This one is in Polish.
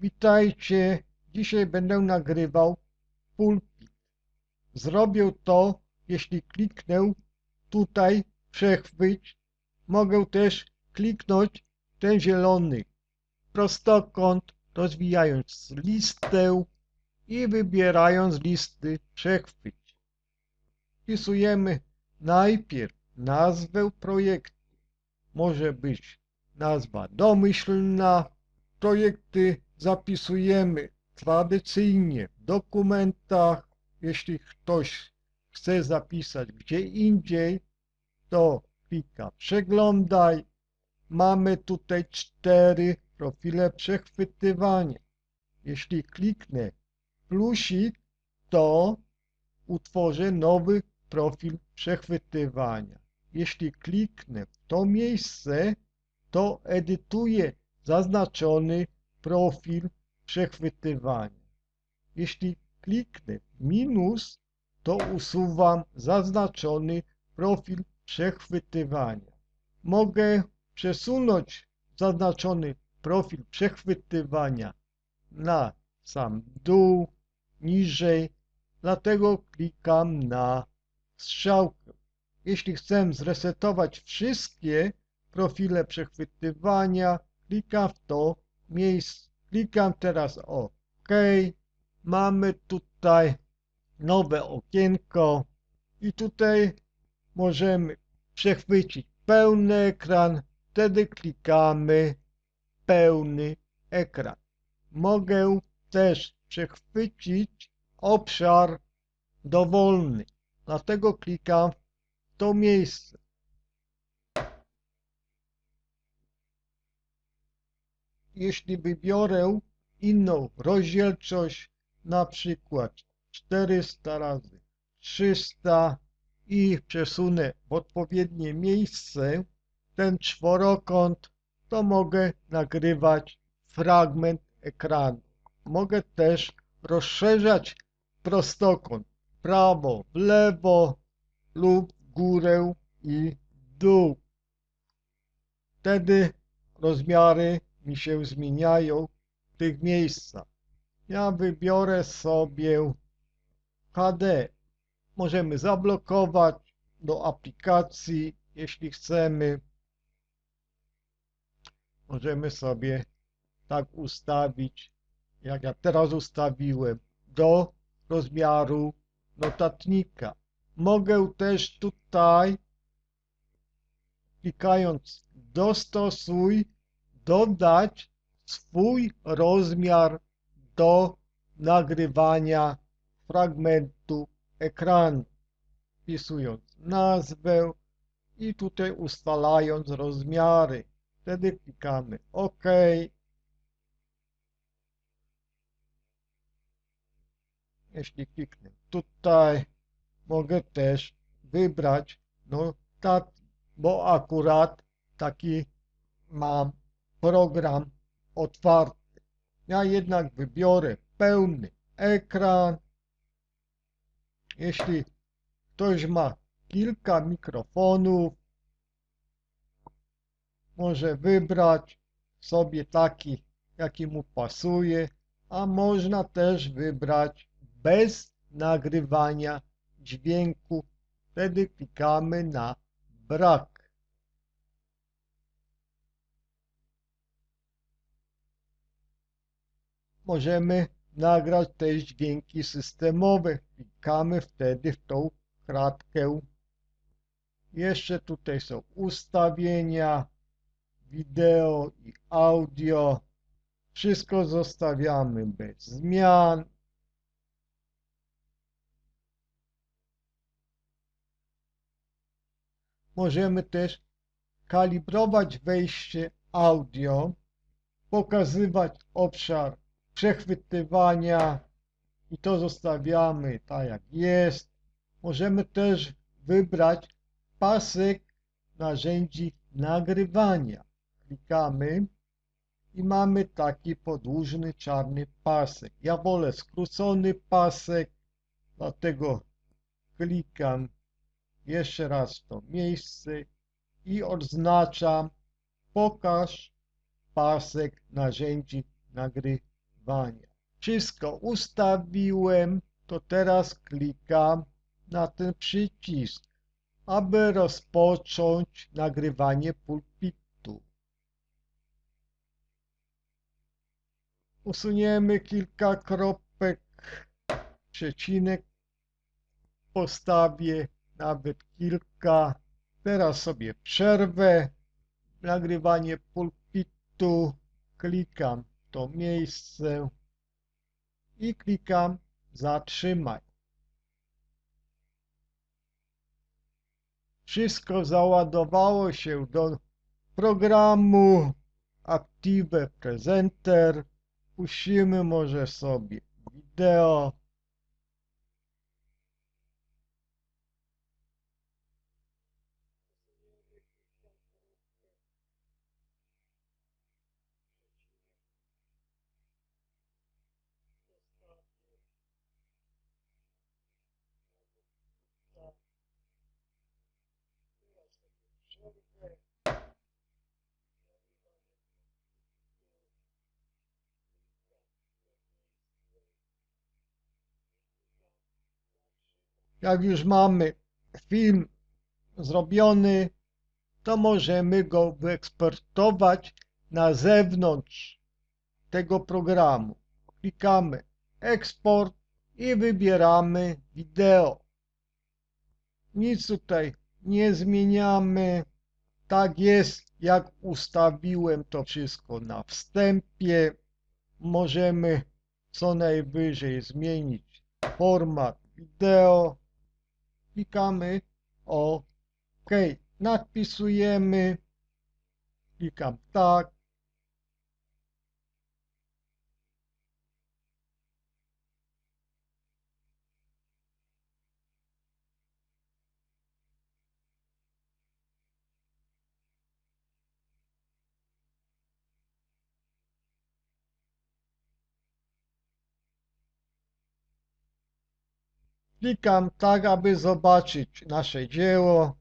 Witajcie, dzisiaj będę nagrywał pulpit. Zrobię to, jeśli kliknę tutaj przechwyć. Mogę też kliknąć ten zielony prostokąt, rozwijając listę i wybierając listy przechwyć. Wpisujemy najpierw nazwę projektu. Może być nazwa domyślna. Projekty zapisujemy tradycyjnie w dokumentach. Jeśli ktoś chce zapisać gdzie indziej, to klika przeglądaj. Mamy tutaj cztery profile przechwytywania. Jeśli kliknę plusik, to utworzę nowy profil przechwytywania. Jeśli kliknę w to miejsce, to edytuję zaznaczony profil przechwytywania. Jeśli kliknę minus, to usuwam zaznaczony profil przechwytywania. Mogę przesunąć zaznaczony profil przechwytywania na sam dół, niżej, dlatego klikam na strzałkę. Jeśli chcę zresetować wszystkie profile przechwytywania, klikam w to miejsce. Klikam teraz OK. Mamy tutaj nowe okienko i tutaj możemy przechwycić pełny ekran. Wtedy klikamy pełny ekran. Mogę też przechwycić obszar dowolny. Dlatego klikam w to miejsce. Jeśli wybiorę inną rozdzielczość, na przykład 400 razy 300 i przesunę w odpowiednie miejsce ten czworokąt, to mogę nagrywać fragment ekranu. Mogę też rozszerzać prostokąt prawo, w lewo lub w górę i w dół. Wtedy rozmiary mi się zmieniają w tych miejscach. Ja wybiorę sobie HD. Możemy zablokować do aplikacji, jeśli chcemy. Możemy sobie tak ustawić, jak ja teraz ustawiłem, do rozmiaru notatnika. Mogę też tutaj, klikając dostosuj, dodać swój rozmiar do nagrywania fragmentu ekranu, wpisując nazwę i tutaj ustalając rozmiary. Wtedy klikamy OK. Jeśli kliknę tutaj, mogę też wybrać notat, bo akurat taki mam program otwarty. Ja jednak wybiorę pełny ekran. Jeśli ktoś ma kilka mikrofonów, może wybrać sobie taki, jaki mu pasuje, a można też wybrać bez nagrywania dźwięku. Wtedy klikamy na brak. Możemy nagrać też dźwięki systemowe. Klikamy wtedy w tą kratkę. Jeszcze tutaj są ustawienia, wideo i audio. Wszystko zostawiamy bez zmian. Możemy też kalibrować wejście audio, pokazywać obszar przechwytywania i to zostawiamy tak jak jest. Możemy też wybrać pasek narzędzi nagrywania. Klikamy i mamy taki podłużny czarny pasek. Ja wolę skrócony pasek, dlatego klikam jeszcze raz to miejsce i odznaczam pokaż pasek narzędzi nagrywania. Wszystko ustawiłem, to teraz klikam na ten przycisk, aby rozpocząć nagrywanie pulpitu. Usuniemy kilka kropek, przecinek postawię, nawet kilka. Teraz sobie przerwę nagrywanie pulpitu, klikam to miejsce i klikam zatrzymaj. Wszystko załadowało się do programu Active Presenter. Puścimy może sobie wideo. Jak już mamy film zrobiony, to możemy go wyeksportować na zewnątrz tego programu. Klikamy eksport i wybieramy wideo. Nic tutaj nie zmieniamy. Tak jest, jak ustawiłem to wszystko na wstępie. Możemy co najwyżej zmienić format wideo. Klikamy OK. Nadpisujemy. Klikam tak. Klikam tak, aby zobaczyć nasze dzieło.